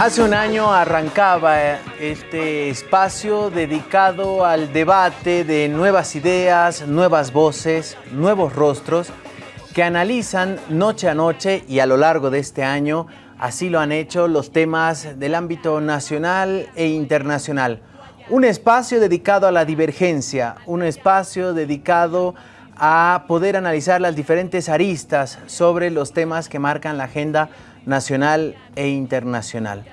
Hace un año arrancaba este espacio dedicado al debate de nuevas ideas, nuevas voces, nuevos rostros que analizan noche a noche y a lo largo de este año, así lo han hecho los temas del ámbito nacional e internacional. Un espacio dedicado a la divergencia, un espacio dedicado a poder analizar las diferentes aristas sobre los temas que marcan la agenda e internacional.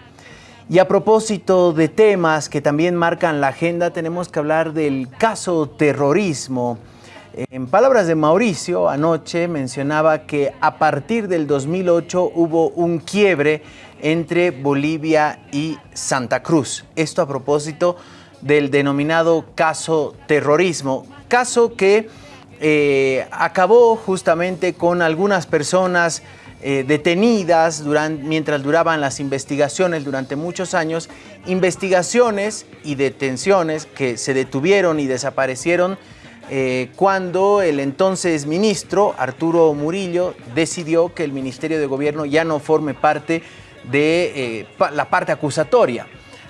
Y a propósito de temas que también marcan la agenda, tenemos que hablar del caso terrorismo. En palabras de Mauricio, anoche mencionaba que a partir del 2008 hubo un quiebre entre Bolivia y Santa Cruz. Esto a propósito del denominado caso terrorismo, caso que eh, acabó justamente con algunas personas eh, detenidas mientras duraban las investigaciones durante muchos años, investigaciones y detenciones que se detuvieron y desaparecieron eh, cuando el entonces ministro Arturo Murillo decidió que el Ministerio de Gobierno ya no forme parte de eh, la parte acusatoria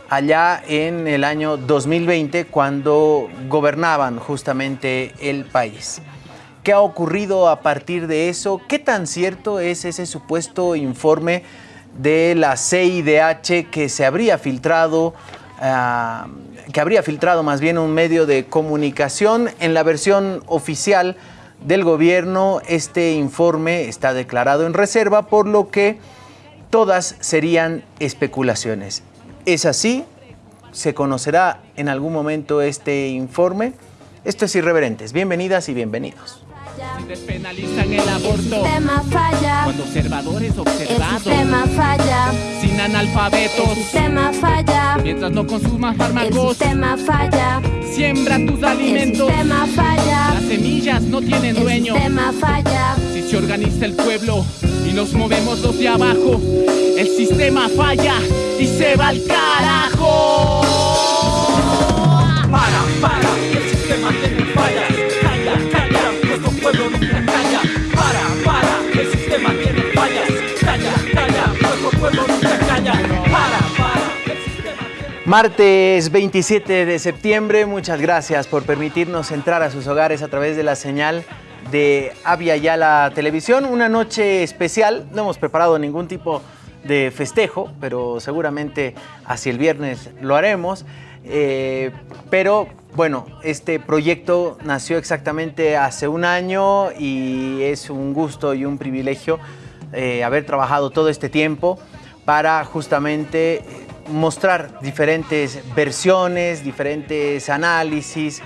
allá en el año 2020 cuando gobernaban justamente el país. ¿Qué ha ocurrido a partir de eso? ¿Qué tan cierto es ese supuesto informe de la CIDH que se habría filtrado, ah, que habría filtrado más bien un medio de comunicación? En la versión oficial del gobierno, este informe está declarado en reserva, por lo que todas serían especulaciones. ¿Es así? ¿Se conocerá en algún momento este informe? Esto es Irreverentes. Bienvenidas y bienvenidos. Si despenalizan el aborto, el sistema falla. Cuando observadores observados, el sistema falla. Sin analfabetos, el sistema falla. Mientras no consumas fármacos, el sistema falla. Siembra tus alimentos, el sistema falla. Las semillas no tienen dueño, el sistema falla. Si se organiza el pueblo y nos movemos los de abajo, el sistema falla y se va al carajo. Para, para, Martes 27 de septiembre, muchas gracias por permitirnos entrar a sus hogares a través de la señal de Avia Yala Televisión. Una noche especial, no hemos preparado ningún tipo de festejo, pero seguramente hacia el viernes lo haremos. Eh, pero bueno, este proyecto nació exactamente hace un año y es un gusto y un privilegio eh, haber trabajado todo este tiempo para justamente mostrar diferentes versiones, diferentes análisis,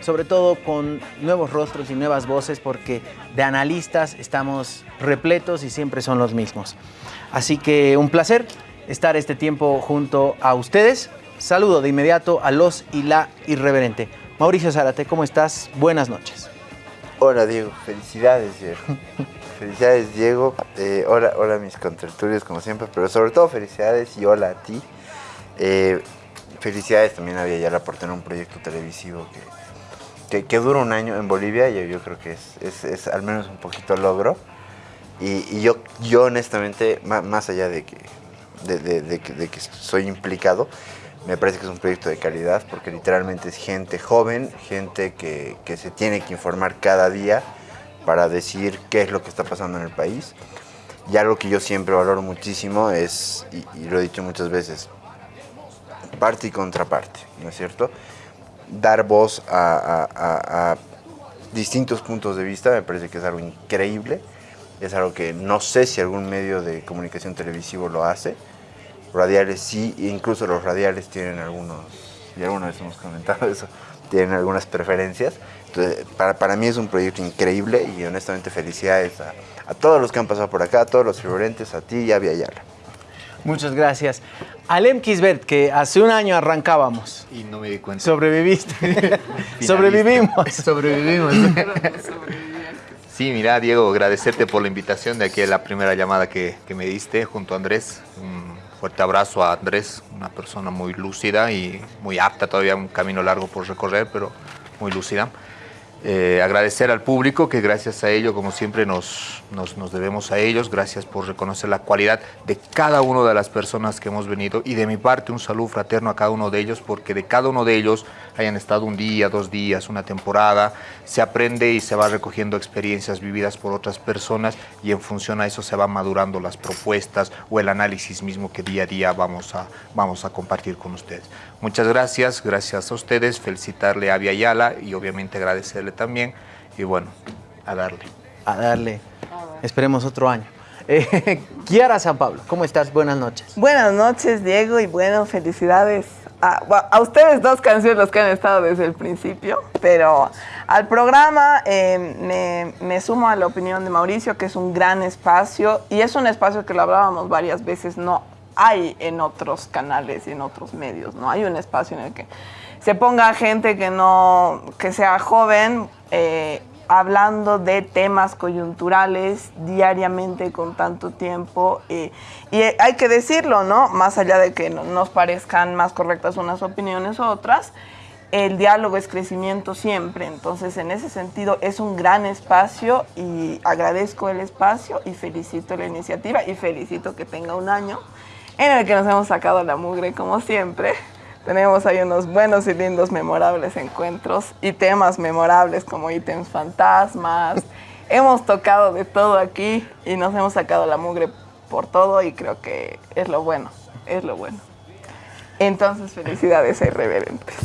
sobre todo con nuevos rostros y nuevas voces, porque de analistas estamos repletos y siempre son los mismos. Así que un placer estar este tiempo junto a ustedes. Saludo de inmediato a los y la irreverente. Mauricio Zárate, ¿cómo estás? Buenas noches. Hola Diego, felicidades Diego. felicidades Diego, eh, hola, hola mis contertulios como siempre, pero sobre todo felicidades y hola a ti. Eh, felicidades también a Villayala por tener un proyecto televisivo que, que, que dura un año en Bolivia, yo, yo creo que es, es, es, al menos un poquito logro. Y, y yo, yo honestamente, más, más allá de que, de, de, de, de que soy implicado, me parece que es un proyecto de calidad porque literalmente es gente joven, gente que, que, se tiene que informar cada día para decir qué es lo que está pasando en el país. Y algo que yo siempre valoro muchísimo es, y, y lo he dicho muchas veces, parte y contraparte, ¿no es cierto? Dar voz a, distintos puntos de vista me parece que es algo increíble. Es algo que no sé si algún medio de comunicación televisivo lo hace radiales sí, incluso los radiales tienen algunos, y alguna vez hemos comentado eso, tienen algunas preferencias. Entonces, para, para mí es un proyecto increíble y honestamente felicidades a, todos los que han pasado por acá, a todos los referentes, a ti y a Viayala. Muchas gracias. Alem Kisbert, que hace un año arrancábamos. Y no me di cuenta. Sobreviviste. Sobrevivimos. Sobrevivimos. Sí, mira, Diego, agradecerte por la invitación de aquí a la primera llamada que, que me diste junto a Andrés. Un fuerte abrazo a Andrés, una persona muy lúcida y muy apta, todavía un camino largo por recorrer, pero muy lúcida. Eh, agradecer al público que gracias a ello, como siempre, nos, nos, debemos a ellos. Gracias por reconocer la cualidad de cada una de las personas que hemos venido y de mi parte un saludo fraterno a cada uno de ellos porque de cada uno de ellos hayan estado un día, dos días, una temporada, se aprende y se va recogiendo experiencias vividas por otras personas y en función a eso se van madurando las propuestas o el análisis mismo que día a día vamos a, vamos a compartir con ustedes. Muchas gracias, gracias a ustedes, felicitarle a Viayala y obviamente agradecerle también. Y bueno, a darle. A darle. Esperemos otro año. Eh, Kiara San Pablo, ¿cómo estás? Buenas noches. Buenas noches, Diego, y bueno, felicidades a, a, ustedes dos canciones los que han estado desde el principio, pero al programa eh, me, me, sumo a la opinión de Mauricio, que es un gran espacio, y es un espacio que lo hablábamos varias veces, no hay en otros canales y en otros medios, no hay un espacio en el que se ponga gente que no, que sea joven, eh, hablando de temas coyunturales diariamente con tanto tiempo. Eh, y hay que decirlo, ¿no? Más allá de que nos parezcan más correctas unas opiniones u otras, el diálogo es crecimiento siempre. Entonces, en ese sentido, es un gran espacio y agradezco el espacio y felicito la iniciativa y felicito que tenga un año en el que nos hemos sacado la mugre como siempre. Tenemos ahí unos buenos y lindos, memorables encuentros y temas memorables como ítems fantasmas. hemos tocado de todo aquí y nos hemos sacado la mugre por todo y creo que es lo bueno, es lo bueno. Entonces, felicidades a Irreverentes.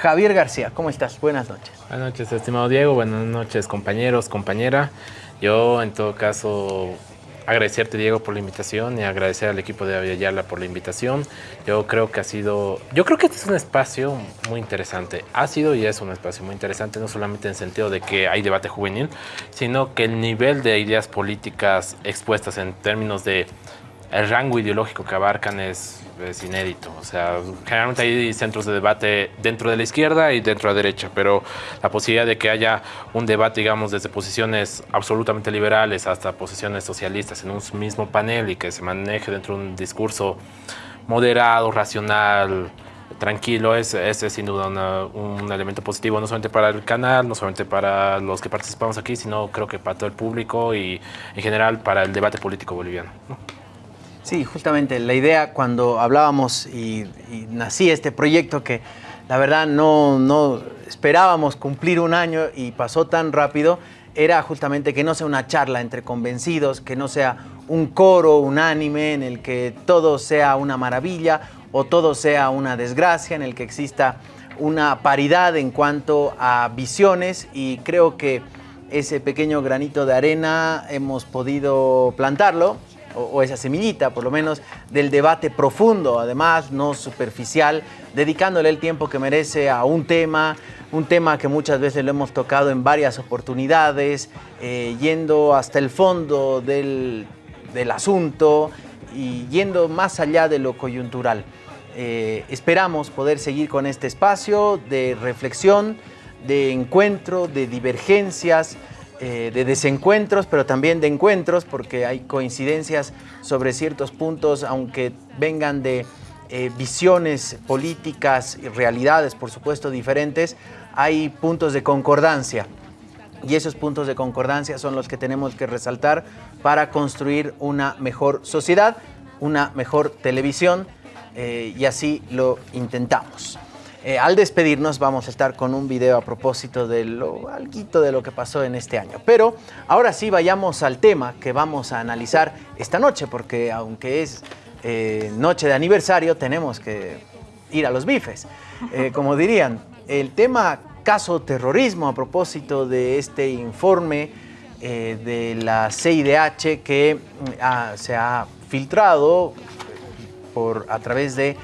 Javier García, ¿cómo estás? Buenas noches. Buenas noches, estimado Diego. Buenas noches, compañeros, compañera. Yo, en todo caso, agradecerte Diego por la invitación y agradecer al equipo de Aviala por la invitación. Yo creo que ha sido, yo creo que este es un espacio muy interesante. Ha sido y es un espacio muy interesante, no solamente en el sentido de que hay debate juvenil, sino que el nivel de ideas políticas expuestas en términos de el rango ideológico que abarcan es, es, inédito. O sea, generalmente hay centros de debate dentro de la izquierda y dentro de la derecha, pero la posibilidad de que haya un debate, digamos, desde posiciones absolutamente liberales hasta posiciones socialistas en un mismo panel y que se maneje dentro de un discurso moderado, racional, tranquilo, ese es, sin duda una, un elemento positivo, no solamente para el canal, no solamente para los que participamos aquí, sino creo que para todo el público y en general para el debate político boliviano. ¿no? Sí, justamente la idea cuando hablábamos y, y, nací este proyecto que la verdad no, no esperábamos cumplir un año y pasó tan rápido, era justamente que no sea una charla entre convencidos, que no sea un coro unánime en el que todo sea una maravilla o todo sea una desgracia, en el que exista una paridad en cuanto a visiones. Y creo que ese pequeño granito de arena hemos podido plantarlo o, esa semillita, por lo menos, del debate profundo, además, no superficial, dedicándole el tiempo que merece a un tema, un tema que muchas veces lo hemos tocado en varias oportunidades, eh, yendo hasta el fondo del, del, asunto y yendo más allá de lo coyuntural. Eh, esperamos poder seguir con este espacio de reflexión, de encuentro, de divergencias, eh, de desencuentros, pero también de encuentros, porque hay coincidencias sobre ciertos puntos, aunque vengan de eh, visiones políticas y realidades, por supuesto, diferentes, hay puntos de concordancia. Y esos puntos de concordancia son los que tenemos que resaltar para construir una mejor sociedad, una mejor televisión, eh, y así lo intentamos. Eh, al despedirnos vamos a estar con un video a propósito de lo alguito de lo que pasó en este año. Pero ahora sí vayamos al tema que vamos a analizar esta noche, porque aunque es eh, noche de aniversario, tenemos que ir a los bifes. Eh, como dirían, el tema caso terrorismo a propósito de este informe de la CIDH que ah, se ha filtrado por, a través de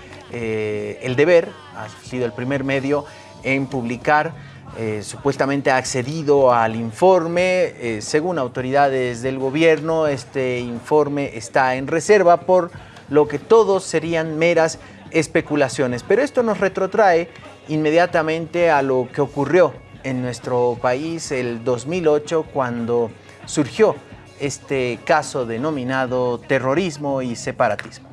El Deber, ha sido el primer medio en publicar, eh, supuestamente ha accedido al informe. Eh, según autoridades del gobierno, este informe está en reserva por lo que todos serían meras especulaciones. Pero esto nos retrotrae inmediatamente a lo que ocurrió en nuestro país el 2008 cuando surgió este caso denominado terrorismo y separatismo.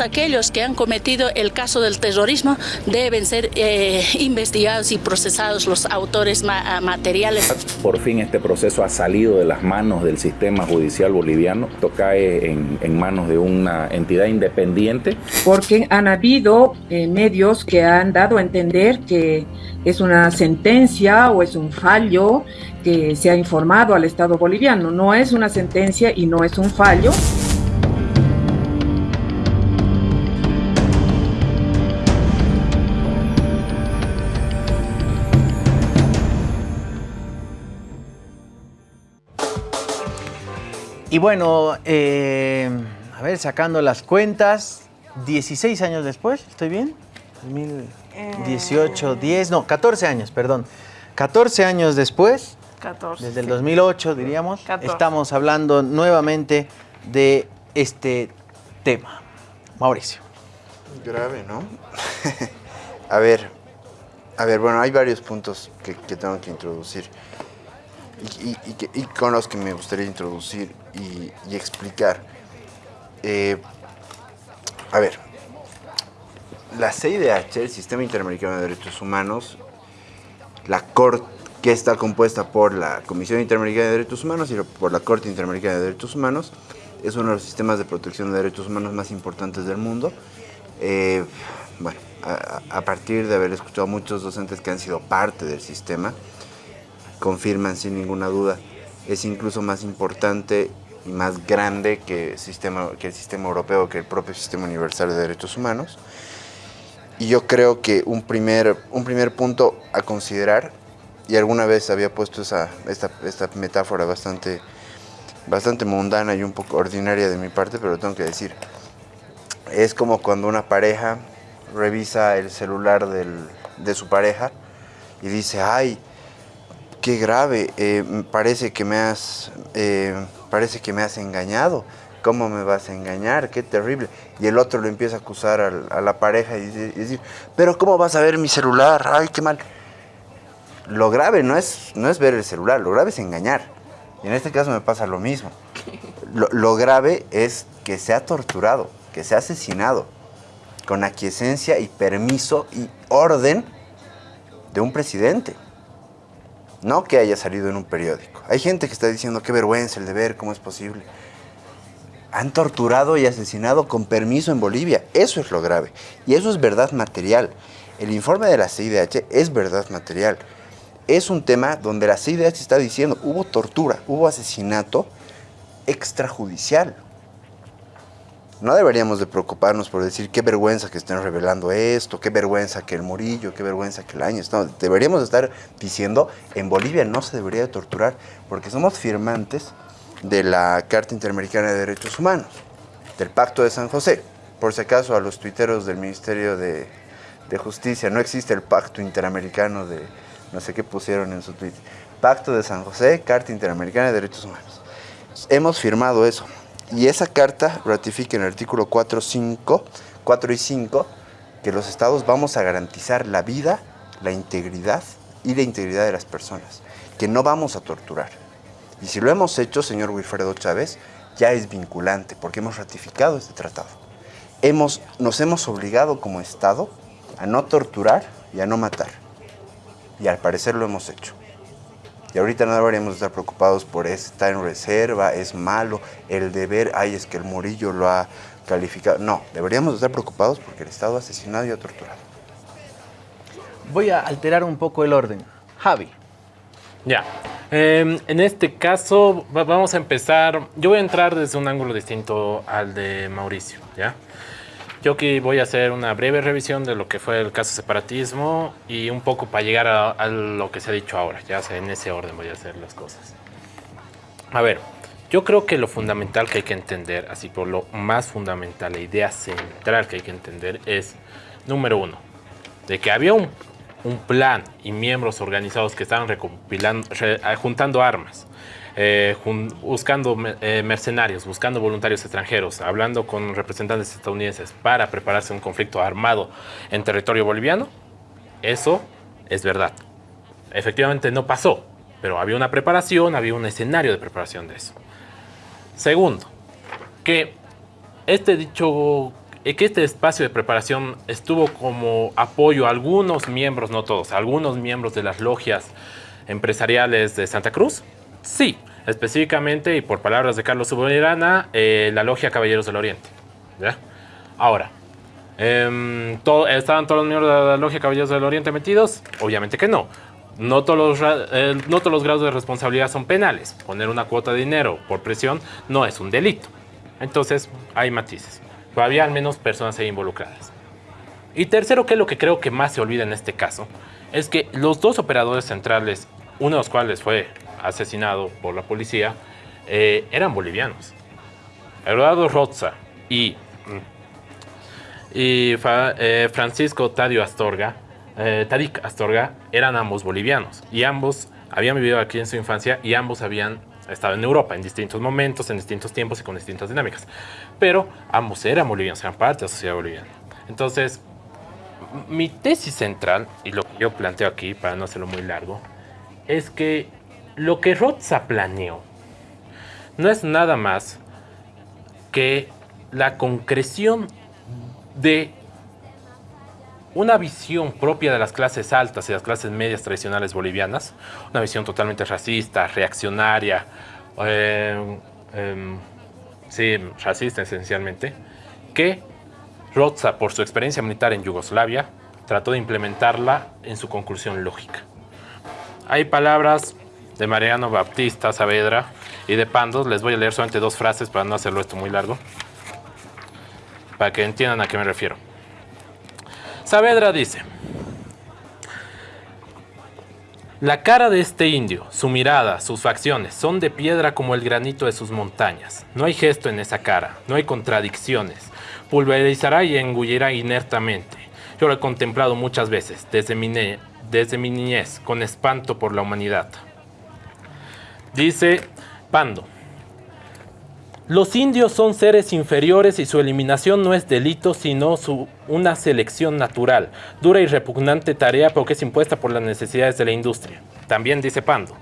Todos aquellos que han cometido el caso del terrorismo deben ser eh, investigados y procesados los autores ma- materiales. Por fin este proceso ha salido de las manos del sistema judicial boliviano. Esto cae en, en manos de una entidad independiente. porque han habido eh, medios que han dado a entender que es una sentencia o es un fallo que se ha informado al Estado boliviano. No es una sentencia y no es un fallo. Y bueno, eh, a ver, sacando las cuentas, 16 años después, ¿estoy bien? 2018, 10, no, 14 años, perdón. 14 años después, 14. desde el sí. 2008 diríamos, 14. estamos hablando nuevamente de este tema. Mauricio. Grave, ¿no? a ver, a ver, bueno, hay varios puntos que, que tengo que introducir y, y- y con los que me gustaría introducir y, y explicar. Eh, a ver, la CIDH, el Sistema Interamericano de Derechos Humanos, la Corte, que está compuesta por la Comisión Interamericana de Derechos Humanos y por la Corte Interamericana de Derechos Humanos, es uno de los sistemas de protección de derechos humanos más importantes del mundo. Eh, bueno, a, a partir de haber escuchado a muchos docentes que han sido parte del sistema, confirman sin ninguna duda, es incluso más importante y más grande que el sistema, que el sistema europeo, que el propio sistema universal de derechos humanos. Y yo creo que un primer, un primer punto a considerar, y alguna vez había puesto esa, esta, esta metáfora bastante, bastante mundana y un poco ordinaria de mi parte, pero tengo que decir. Es como cuando una pareja revisa el celular del- de su pareja y dice, ay, qué grave, eh, parece, que me has, eh, parece que me has engañado. ¿Cómo me vas a engañar? Qué terrible. Y el otro le empieza a acusar a, la pareja y decir, pero ¿cómo vas a ver mi celular? Ay, qué mal. Lo grave no es, no es ver el celular, lo grave es engañar. Y en este caso me pasa lo mismo. Lo, lo grave es que se ha torturado, que se ha asesinado, con aquiescencia y permiso y orden de un presidente. No que haya salido en un periódico. Hay gente que está diciendo qué vergüenza el deber, cómo es posible. Han torturado y asesinado con permiso en Bolivia. Eso es lo grave. Y eso es verdad material. El informe de la CIDH es verdad material. Es un tema donde la CIDH está diciendo hubo tortura, hubo asesinato extrajudicial. No deberíamos de preocuparnos por decir qué vergüenza que estén revelando esto, qué vergüenza que el Murillo, qué vergüenza que el Áñez. No, deberíamos estar diciendo en Bolivia no se debería de torturar porque somos firmantes de la Carta Interamericana de Derechos Humanos, del Pacto de San José. Por si acaso a los tuiteros del Ministerio de, de Justicia, no existe el Pacto Interamericano de no sé qué pusieron en su tweet. Pacto de San José, Carta Interamericana de Derechos Humanos. Hemos firmado eso. Y esa carta ratifica en el artículo 4, 5, 4 y 5 que los estados vamos a garantizar la vida, la integridad y la integridad de las personas, que no vamos a torturar. Y si lo hemos hecho, señor Wilfredo Chávez, ya es vinculante porque hemos ratificado este tratado. Hemos, nos hemos obligado como Estado a no torturar y a no matar. Y al parecer lo hemos hecho. Y ahorita no deberíamos estar preocupados por está en reserva, es malo, el deber, ay, es que el Murillo lo ha calificado. No, deberíamos estar preocupados porque el Estado ha asesinado y ha torturado. Voy a alterar un poco el orden. Javi. Ya. Eh, en este caso, va- vamos a empezar. Yo voy a entrar desde un ángulo distinto al de Mauricio, ¿ya? Yo aquí voy a hacer una breve revisión de lo que fue el caso separatismo y un poco para llegar a, a lo que se ha dicho ahora. Ya sé, en ese orden voy a hacer las cosas. A ver, yo creo que lo fundamental que hay que entender, así por lo más fundamental, la idea central que hay que entender es, número uno, de que había un, un plan y miembros organizados que estaban recopilando, re- juntando armas, eh, buscando eh, mercenarios, buscando voluntarios extranjeros, hablando con representantes estadounidenses para prepararse un conflicto armado en territorio boliviano, eso es verdad. Efectivamente no pasó, pero había una preparación, había un escenario de preparación de eso. Segundo, que este dicho y que este espacio de preparación estuvo como apoyo a algunos miembros, no todos, a algunos miembros de las logias empresariales de Santa Cruz? Sí, específicamente y por palabras de Carlos Subirana, eh, la logia Caballeros del Oriente. ¿ya? Ahora, em, ¿estaban todos los miembros de la logia Caballeros del Oriente metidos? Obviamente que no. No todos, los, eh, no todos los grados de responsabilidad son penales. Poner una cuota de dinero por presión no es un delito. Entonces, hay matices. Pero había al menos personas ahí involucradas. Y tercero, que es lo que creo que más se olvida en este caso, es que los dos operadores centrales, uno de los cuales fue asesinado por la policía, eh, eran bolivianos. Eduardo Roza y, y Fa- eh, Francisco Tadio Astorga, eh, Tadik Astorga, eran ambos bolivianos. Y ambos habían vivido aquí en su infancia y ambos habían estado en Europa en distintos momentos, en distintos tiempos y con distintas dinámicas. Pero ambos eran bolivianos, eran parte de la sociedad boliviana. Entonces, mi tesis central, y lo que yo planteo aquí, para no hacerlo muy largo, es que lo que Roza planeó no es nada más que la concreción de una visión propia de las clases altas y las clases medias tradicionales bolivianas, una visión totalmente racista, reaccionaria, eh, em, sí, racista esencialmente, que Roza, por su experiencia militar en Yugoslavia, trató de implementarla en su conclusión lógica. Hay palabras de Mariano Baptista Saavedra y de Pandos. Les voy a leer solamente dos frases para no hacerlo esto muy largo, para que entiendan a qué me refiero. Saavedra dice, la cara de este indio, su mirada, sus facciones son de piedra como el granito de sus montañas. No hay gesto en esa cara, no hay contradicciones. Pulverizará y engullirá inertamente. Yo lo he contemplado muchas veces, desde mi, desde mi niñez, con espanto por la humanidad. Dice Pando, los indios son seres inferiores y su eliminación no es delito, sino su- una selección natural, dura y repugnante tarea porque es impuesta por las necesidades de la industria. También dice Pando,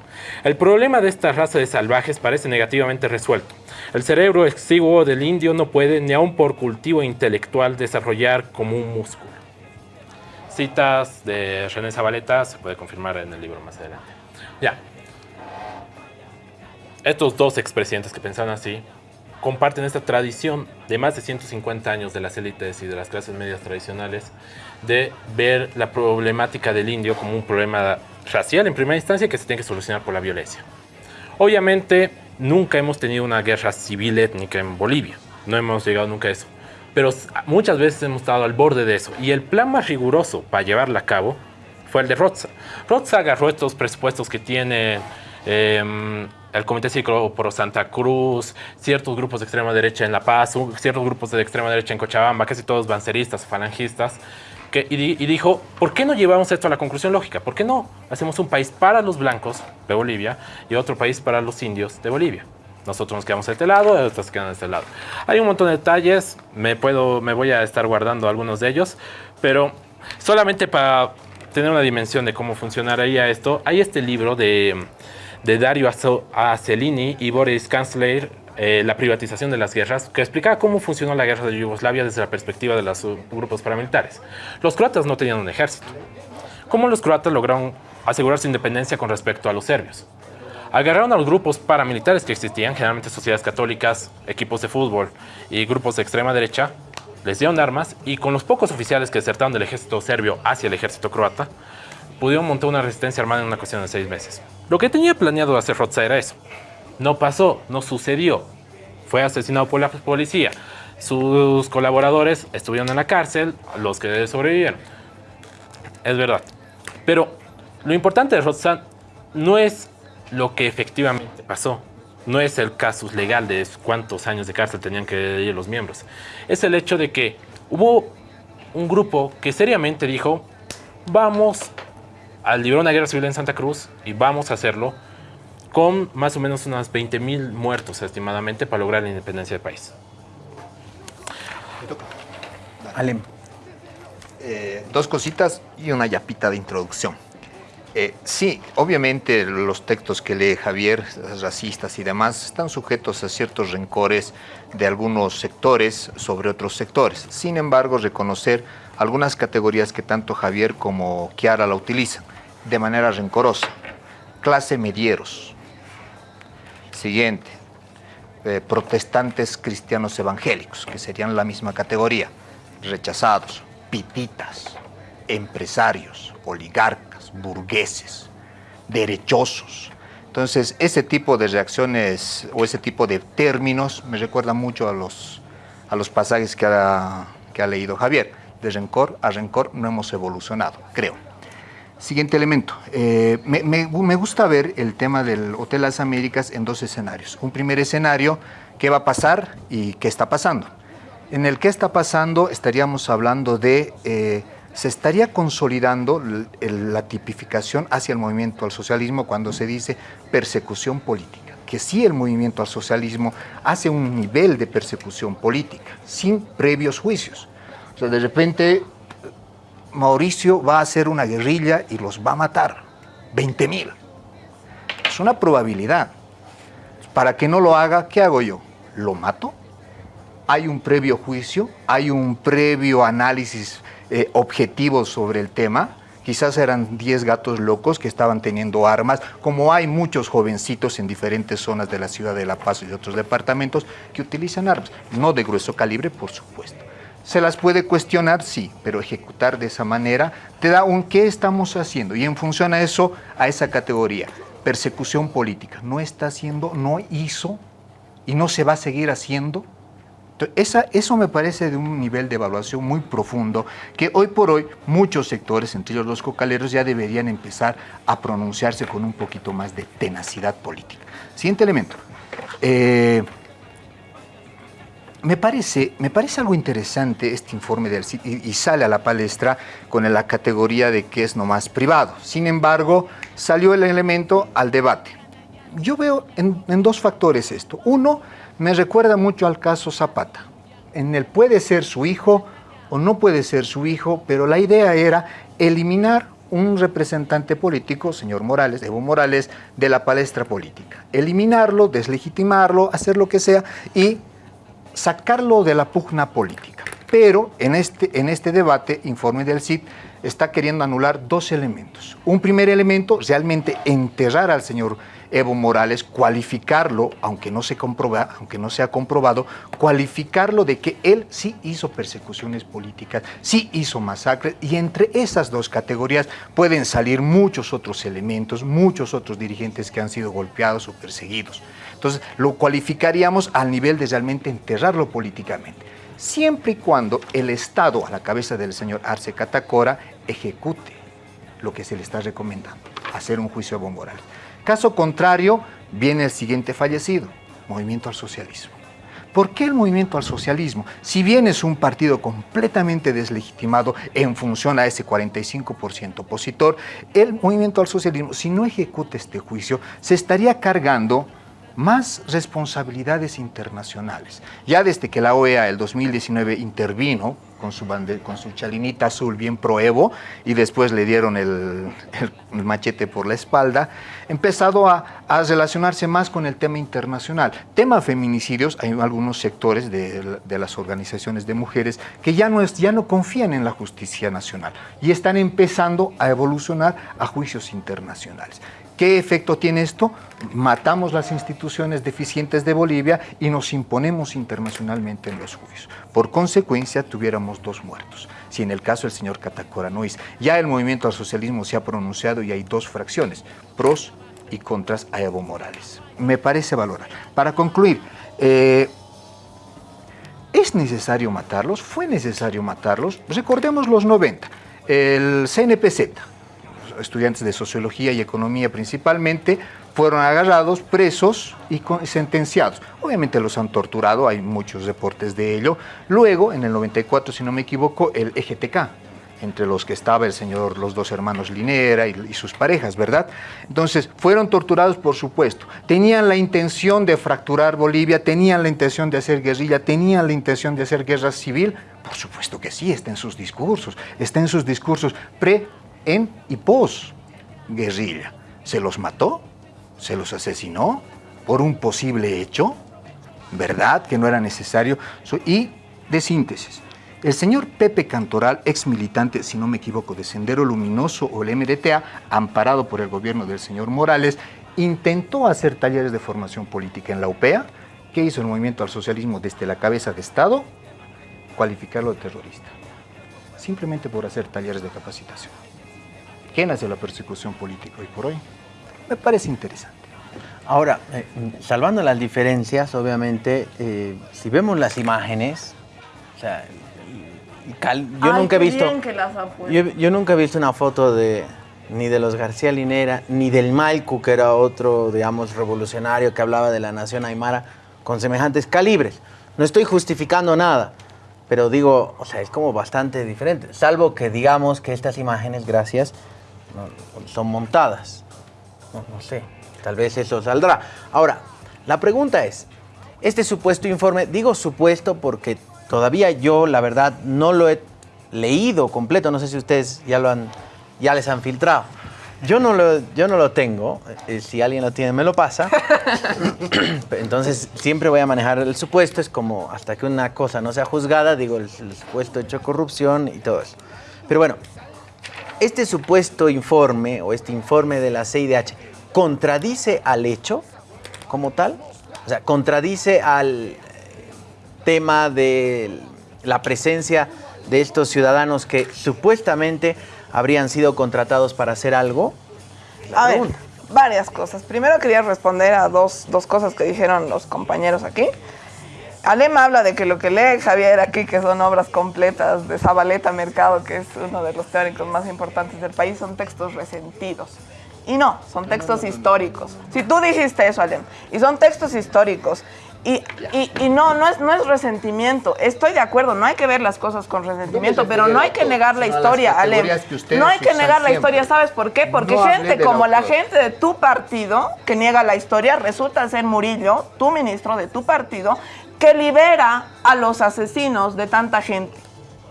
el problema de esta raza de salvajes parece negativamente resuelto. El cerebro exiguo del indio no puede, ni aun por cultivo intelectual, desarrollar como un músculo. Citas de René Zabaleta, se puede confirmar en el libro más adelante. Ya. Estos dos expresidentes que pensaban así comparten esta tradición de más de 150 años de las élites y de las clases medias tradicionales de ver la problemática del indio como un problema racial en primera instancia que se tiene que solucionar por la violencia. Obviamente nunca hemos tenido una guerra civil étnica en Bolivia, no hemos llegado nunca a eso, pero muchas veces hemos estado al borde de eso y el plan más riguroso para llevarla a cabo fue el de Roza. Roza agarró estos presupuestos que tiene eh, el Comité Cívico por Santa Cruz, ciertos grupos de extrema derecha en La Paz, ciertos grupos de extrema derecha en Cochabamba, casi todos banceristas, falangistas, que, y, di- y dijo, ¿por qué no llevamos esto a la conclusión lógica? ¿Por qué no hacemos un país para los blancos de Bolivia y otro país para los indios de Bolivia? Nosotros nos quedamos de este lado, otros quedan de este lado. Hay un montón de detalles, me, puedo, me voy a estar guardando algunos de ellos, pero solamente para tener una dimensión de cómo funcionaría esto, hay este libro de, de Dario Acelini y Boris Kanzler, eh, La privatización de las guerras, que explicaba cómo funcionó la guerra de Yugoslavia desde la perspectiva de los grupos paramilitares. Los croatas no tenían un ejército. ¿Cómo los croatas lograron asegurar su independencia con respecto a los serbios? Agarraron a los grupos paramilitares que existían, generalmente sociedades católicas, equipos de fútbol y grupos de extrema derecha, les dieron armas y con los pocos oficiales que desertaron del ejército serbio hacia el ejército croata, pudieron montar una resistencia armada en una cuestión de seis meses. Lo que tenía planeado hacer Roza era eso. No pasó, no sucedió. Fue asesinado por la policía. Sus colaboradores estuvieron en la cárcel, los que sobrevivieron. Es verdad. Pero lo importante de Roza no es lo que efectivamente pasó. No es el casus legal de cuántos años de cárcel tenían que ir los miembros. Es el hecho de que hubo un grupo que seriamente dijo, vamos a librar una guerra civil en Santa Cruz y vamos a hacerlo con más o menos unos 20 mil muertos estimadamente para lograr la independencia del país. Alem. Eh, dos cositas y una yapita de introducción. Eh, sí, obviamente los textos que lee Javier, racistas y demás, están sujetos a ciertos rencores de algunos sectores sobre otros sectores. Sin embargo, reconocer algunas categorías que tanto Javier como Kiara la utilizan de manera rencorosa. Clase medieros. Siguiente. eh, protestantes cristianos evangélicos, que serían la misma categoría. Rechazados. Pititas. Empresarios. Oligarcas. Burgueses. Derechosos. Entonces, ese tipo de reacciones o ese tipo de términos me recuerda mucho a los, a los pasajes que ha, que ha leído Javier. De rencor a rencor no hemos evolucionado, creo. Siguiente elemento. Eh, me, me- me gusta ver el tema del Hotel Las Américas en dos escenarios. Un primer escenario, qué va a pasar y qué está pasando. En el qué está pasando estaríamos hablando de, eh, se estaría consolidando la tipificación hacia el movimiento al socialismo cuando se dice persecución política. Que sí el movimiento al socialismo hace un nivel de persecución política, sin previos juicios. O sea, de repente Mauricio va a hacer una guerrilla y los va a matar. 20 mil. Es una probabilidad. Para que no lo haga, ¿qué hago yo? ¿Lo mato? Hay un previo juicio, hay un previo análisis eh, objetivo sobre el tema. Quizás eran 10 gatos locos que estaban teniendo armas, como hay muchos jovencitos en diferentes zonas de la ciudad de La Paz y de otros departamentos que utilizan armas, no de grueso calibre, por supuesto. Se las puede cuestionar, sí, pero ejecutar de esa manera te da un qué estamos haciendo y en función a eso, a esa categoría, persecución política. No está haciendo, no hizo y no se va a seguir haciendo. Esa- eso me parece de un nivel de evaluación muy profundo que hoy por hoy muchos sectores, entre ellos los cocaleros, ya deberían empezar a pronunciarse con un poquito más de tenacidad política. Siguiente elemento. Eh, me parece, me parece algo interesante este informe del y, y sale a la palestra con la categoría de que es nomás privado. Sin embargo, salió el elemento al debate. Yo veo en, en dos factores esto. Uno, me recuerda mucho al caso Zapata. En el puede ser su hijo o no puede ser su hijo, pero la idea era eliminar un representante político, señor Morales, Evo Morales, de la palestra política. Eliminarlo, deslegitimarlo, hacer lo que sea y sacarlo de la pugna política. Pero en este, en este debate, informe del CID, está queriendo anular dos elementos. Un primer elemento, realmente enterrar al señor Evo Morales, cualificarlo, aunque no, se comproba, aunque no sea comprobado, cualificarlo de que él sí hizo persecuciones políticas, sí hizo masacres, y entre esas dos categorías pueden salir muchos otros elementos, muchos otros dirigentes que han sido golpeados o perseguidos. Entonces, lo cualificaríamos al nivel de realmente enterrarlo políticamente siempre y cuando el Estado, a la cabeza del señor Arce Catacora, ejecute lo que se le está recomendando, hacer un juicio a Evo Morales. Caso contrario, viene el siguiente fallecido, Movimiento al Socialismo. ¿Por qué el movimiento al socialismo? Si bien es un partido completamente deslegitimado en función a ese 45% opositor, el movimiento al socialismo, si no ejecuta este juicio, se estaría cargando más responsabilidades internacionales. Ya desde que la OEA el 2019 intervino con su, bande- con su chalinita azul bien proevo y después le dieron el, machete por la espalda, empezado a, a relacionarse más con el tema internacional. Tema feminicidios, hay algunos sectores de, de las organizaciones de mujeres que ya no, es, ya no confían en la justicia nacional y están empezando a evolucionar a juicios internacionales. ¿Qué efecto tiene esto? Matamos las instituciones deficientes de Bolivia y nos imponemos internacionalmente en los juicios. Por consecuencia, tuviéramos dos muertos. Si en el caso del señor Catacora no es, ya el movimiento al socialismo se ha pronunciado y hay dos fracciones, pros y contras a Evo Morales. Me parece valorar. Para concluir, eh, ¿Es necesario matarlos? ¿Fue necesario matarlos? Recordemos los 90, el CNPZ, estudiantes de sociología y economía principalmente, fueron agarrados, presos y sentenciados. Obviamente los han torturado, hay muchos reportes de ello. Luego, en el 94, si no me equivoco, el EGTK, entre los que estaba el señor, los dos hermanos Linera y, y sus parejas, ¿verdad? Entonces, fueron torturados, por supuesto. Tenían la intención de fracturar Bolivia, tenían la intención de hacer guerrilla, tenían la intención de hacer guerra civil. Por supuesto que sí, está en sus discursos, está en sus discursos pre, en y pos. guerrilla. ¿Se los mató? ¿Se los asesinó? ¿Por un posible hecho? ¿Verdad que no era necesario? Y de síntesis, el señor Pepe Cantoral, ex militante, si no me equivoco, de Sendero Luminoso o el MDTA, amparado por el gobierno del señor Morales, intentó hacer talleres de formación política en la UPEA. ¿Qué hizo el movimiento al socialismo desde la cabeza de Estado? Cualificarlo de terrorista. Simplemente por hacer talleres de capacitación. ¿Qué nace la persecución política hoy por hoy? Me parece interesante. Ahora, eh, salvando las diferencias, obviamente, eh, si vemos las imágenes, o sea, y cal- yo Ay, nunca he visto, que las yo nunca he visto una foto de ni de los García Linera, ni del Malcu, que era otro, digamos, revolucionario que hablaba de la nación aymara, con semejantes calibres. No estoy justificando nada, pero digo, o sea, es como bastante diferente, salvo que digamos que estas imágenes, gracias, son montadas. No, no sé, tal vez eso saldrá. Ahora, la pregunta es, este supuesto informe, digo supuesto porque todavía yo, la verdad, no lo he leído completo, no sé si ustedes ya lo han, ya les han filtrado. Yo no lo, yo no lo tengo, eh, si alguien lo tiene me lo pasa. Entonces siempre voy a manejar el supuesto, es como hasta que una cosa no sea juzgada, digo el, el supuesto hecho corrupción y todo eso. Pero bueno, este supuesto informe o este informe de la CIDH contradice al hecho como tal, o sea, contradice al eh, tema de la presencia de estos ciudadanos que supuestamente habrían sido contratados para hacer algo. La A ver, varias cosas. Primero quería responder a dos, dos cosas que dijeron los compañeros aquí. Alema habla de que lo que lee Javier aquí, que son obras completas de Zabaleta Mercado, que es uno de los teóricos más importantes del país, son textos resentidos. Y no, son textos históricos. Si tú dijiste eso, Alem, y son textos históricos, y, y- y no, no es, no es resentimiento. Estoy de acuerdo, no hay que ver las cosas con resentimiento, se pero no hay que negar la historia, Alem. ustedes No hay que negar la historia, ¿sabes por qué? Porque No gente como la gente de tu partido que niega la historia resulta ser Murillo, tu ministro de tu partido, que libera a los asesinos de tanta gente.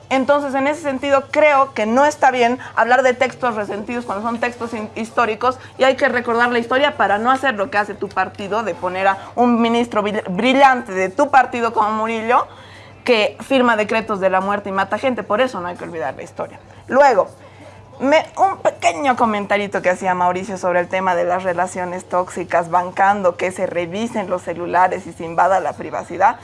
Entonces, en ese sentido, creo que no está bien hablar de textos resentidos cuando son textos históricos y hay que recordar la historia para no hacer lo que hace tu partido, de poner a un ministro brill- brillante de tu partido como Murillo, que firma decretos de la muerte y mata gente. Por eso no hay que olvidar la historia. Luego, me- un pequeño comentarito que hacía Mauricio sobre el tema de las relaciones tóxicas, bancando que se revisen los celulares y se invada la privacidad.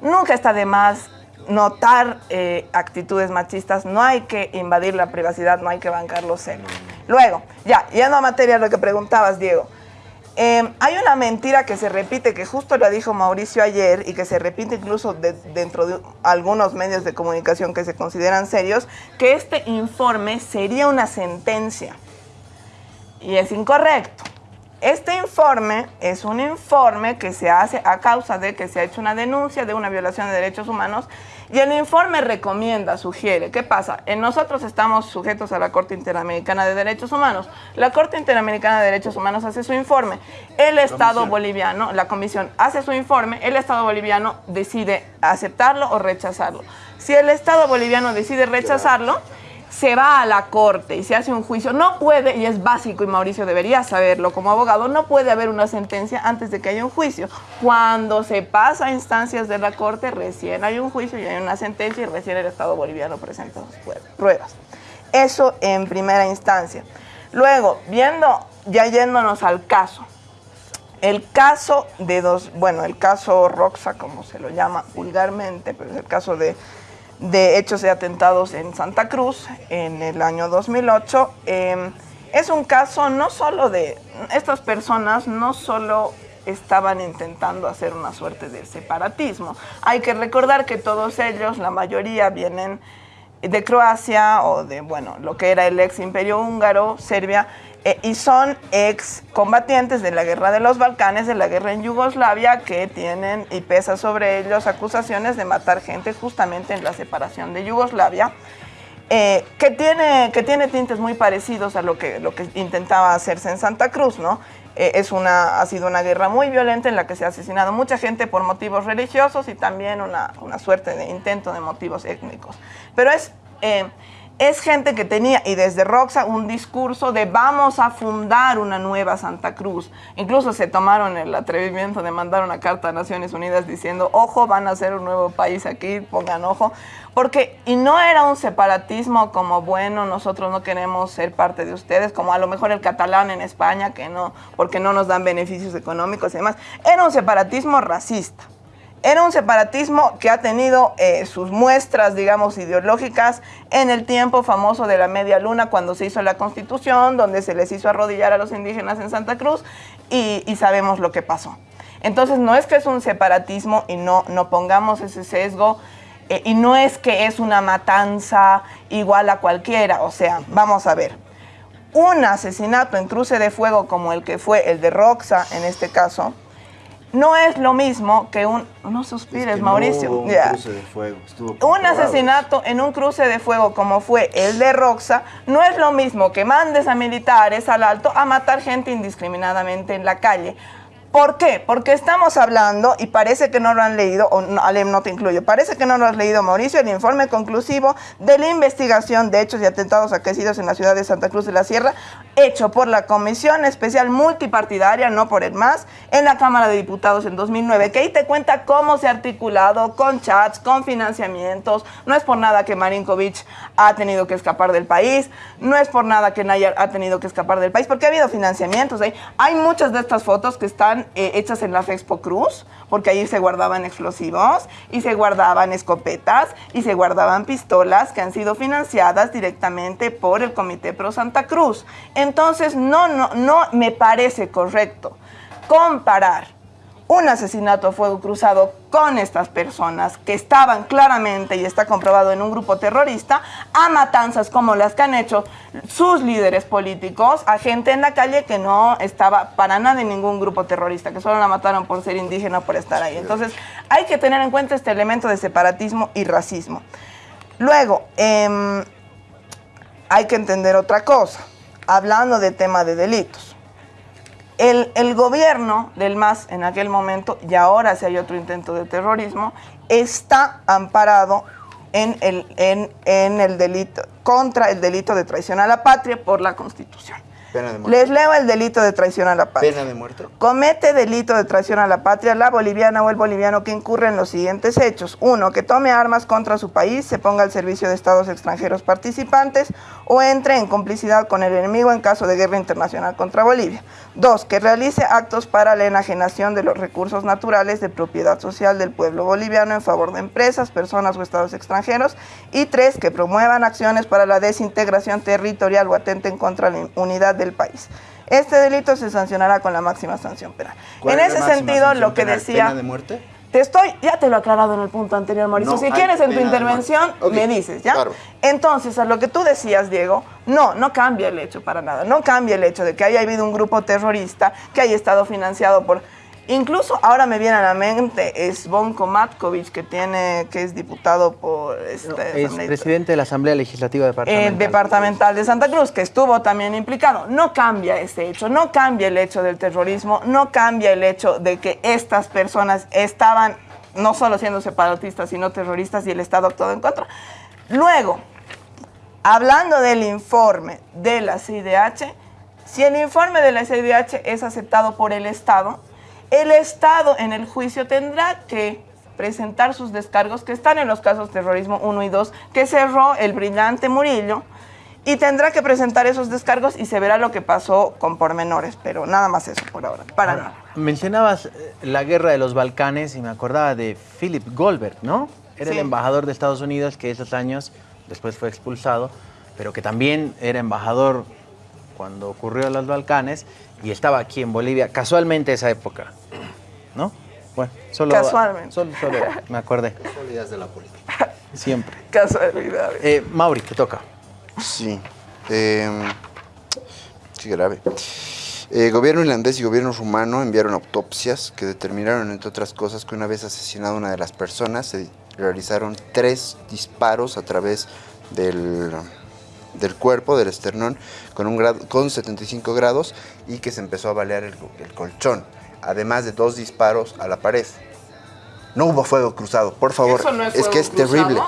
Nunca está de más notar eh, actitudes machistas, no hay que invadir la privacidad, no hay que bancar los celos. Luego, ya, yendo a materia lo que preguntabas, Diego. Eh, hay una mentira que se repite, que justo la dijo Mauricio ayer y que se repite incluso de- dentro de algunos medios de comunicación que se consideran serios, que este informe sería una sentencia. Y es incorrecto. Este informe es un informe que se hace a causa de que se ha hecho una denuncia de una violación de derechos humanos y el informe recomienda, sugiere. ¿Qué pasa? En nosotros estamos sujetos a la Corte Interamericana de Derechos Humanos. La Corte Interamericana de Derechos Humanos hace su informe. El Estado boliviano, la comisión hace su informe, el Estado boliviano decide aceptarlo o rechazarlo. Si el Estado boliviano decide rechazarlo, se va a la corte y se hace un juicio. No puede, y es básico, y Mauricio debería saberlo como abogado, no puede haber una sentencia antes de que haya un juicio. Cuando se pasa a instancias de la corte, recién hay un juicio y hay una sentencia y recién el Estado boliviano presenta pruebas. Eso en primera instancia. Luego, viendo, ya yéndonos al caso. El caso de dos, bueno, el caso Roxa, como se lo llama vulgarmente, pero es el caso de, de hechos de atentados en Santa Cruz en el año 2008. eh, es un caso no solo de, estas personas no solo estaban intentando hacer una suerte de separatismo. Hay que recordar que todos ellos, la mayoría, vienen de Croacia o de, bueno, lo que era el ex imperio húngaro, Serbia, eh, y son ex combatientes de la guerra de los Balcanes, de la guerra en Yugoslavia, que tienen y pesa sobre ellos acusaciones de matar gente justamente en la separación de Yugoslavia. eh, que, tiene, que tiene tintes muy parecidos a lo que, lo que intentaba hacerse en Santa Cruz, ¿no? Eh, es una, ha sido una guerra muy violenta en la que se ha asesinado mucha gente por motivos religiosos y también una, una suerte de intento de motivos étnicos. Pero es, eh, es gente que tenía, y desde Roxa, un discurso de vamos a fundar una nueva Santa Cruz. Incluso se tomaron el atrevimiento de mandar una carta a Naciones Unidas diciendo, ojo, van a hacer un nuevo país aquí, pongan ojo. Porque, y no era un separatismo como, bueno, nosotros no queremos ser parte de ustedes, como a lo mejor el catalán en España, que no, porque no nos dan beneficios económicos y demás. Era un separatismo racista. Era un separatismo que ha tenido eh, sus muestras, digamos, ideológicas en el tiempo famoso de la media luna, cuando se hizo la constitución, donde se les hizo arrodillar a los indígenas en Santa Cruz, y, y sabemos lo que pasó. Entonces, no es que es un separatismo y no, no pongamos ese sesgo, eh, y no es que es una matanza igual a cualquiera, o sea, vamos a ver. Un asesinato en cruce de fuego como el que fue el de Roxa en este caso, no es lo mismo que un... No suspires, Que Mauricio. un cruce de fuego, Un asesinato en un cruce de fuego como fue el de Roxa no es lo mismo que mandes a militares al alto a matar gente indiscriminadamente en la calle. ¿Por qué? Porque estamos hablando, y parece que no lo han leído, o no, Alem no te incluyo, parece que no lo has leído, Mauricio, el informe conclusivo de la investigación de hechos y atentados acaecidos en la ciudad de Santa Cruz de la Sierra, hecho por la Comisión Especial Multipartidaria, no por el MAS, en la Cámara de Diputados en 2009, que ahí te cuenta cómo se ha articulado con chats, con financiamientos. No es por nada que Marinkovic ha tenido que escapar del país, no es por nada que Nayar ha tenido que escapar del país, porque ha habido financiamientos ahí. Hay muchas de estas fotos que están eh, hechas en la Fexpo Cruz, porque ahí se guardaban explosivos y se guardaban escopetas y se guardaban pistolas que han sido financiadas directamente por el Comité Pro Santa Cruz. Entonces, no, no, no me parece correcto comparar un asesinato a fuego cruzado con estas personas que estaban claramente, y está comprobado en un grupo terrorista, a matanzas como las que han hecho sus líderes políticos, a gente en la calle que no estaba para nada en ningún grupo terrorista, que solo la mataron por ser indígena por estar ahí. Entonces, hay que tener en cuenta este elemento de separatismo y racismo. Luego, em, hay que entender otra cosa, hablando de tema de delitos el, el gobierno del MAS en aquel momento, y ahora si hay otro intento de terrorismo, está amparado en el, en, en el delito, contra el delito de traición a la patria por la Constitución. Pena de muerte. Les leo el delito de traición a la patria. Pena de muerte. Comete delito de traición a la patria la boliviana o el boliviano que incurre en los siguientes hechos. Uno, que tome armas contra su país, se ponga al servicio de estados extranjeros participantes o entre en complicidad con el enemigo en caso de guerra internacional contra Bolivia. Dos, que realice actos para la enajenación de los recursos naturales de propiedad social del pueblo boliviano en favor de empresas, personas o estados extranjeros. Y tres, que promuevan acciones para la desintegración territorial o atenten contra la unidad del país. Este delito se sancionará con la máxima sanción penal. ¿Cuál En ese sentido, lo que penal? decía... ¿Pena de muerte? Te estoy, ya te lo he aclarado en el punto anterior, Mauricio. No si quieres en tu intervención, me dices, ¿ya? claro. Entonces, a lo que tú decías, Diego, no, no cambia el hecho para nada. No cambia el hecho de que haya habido un grupo terrorista que haya estado financiado por. Incluso ahora me viene a la mente es Bonko Matkovic, que tiene, que es diputado por este, Es presidente de la Asamblea Legislativa Departamental. el departamental de Santa Cruz, que estuvo también implicado. No cambia ese hecho, no cambia el hecho del terrorismo, no cambia el hecho de que estas personas estaban no solo siendo separatistas, sino terroristas y el Estado actuó en contra. Luego, hablando del informe de la CIDH, si el informe de la CIDH es aceptado por el Estado, el Estado en el juicio tendrá que presentar sus descargos que están en los casos terrorismo 1 y 2 que cerró el brillante Murillo y tendrá que presentar esos descargos y se verá lo que pasó con pormenores, pero nada más eso por ahora, para nada. Mencionabas eh, la guerra de los Balcanes y me acordaba de Philip Goldberg, ¿no? Era Sí. el embajador de Estados Unidos que esos años después fue expulsado, pero que también era embajador cuando ocurrió los Balcanes y estaba aquí en Bolivia casualmente esa época, ¿no? Bueno, solo Casualmente. Solo, solo me acordé, Casualidades de la política. siempre. Casualidades. Eh, Mauri, te toca. Sí. Eh, sí, grave. Eh, gobierno irlandés y gobierno rumano enviaron autopsias que determinaron, entre otras cosas, que una vez asesinada una de las personas, se realizaron tres disparos a través del, del cuerpo, del esternón, con, un grado, con 75 grados y que se empezó a balear el, el colchón, además de dos disparos a la pared. No hubo fuego cruzado, por favor. Eso no es, es que es cruzado, terrible.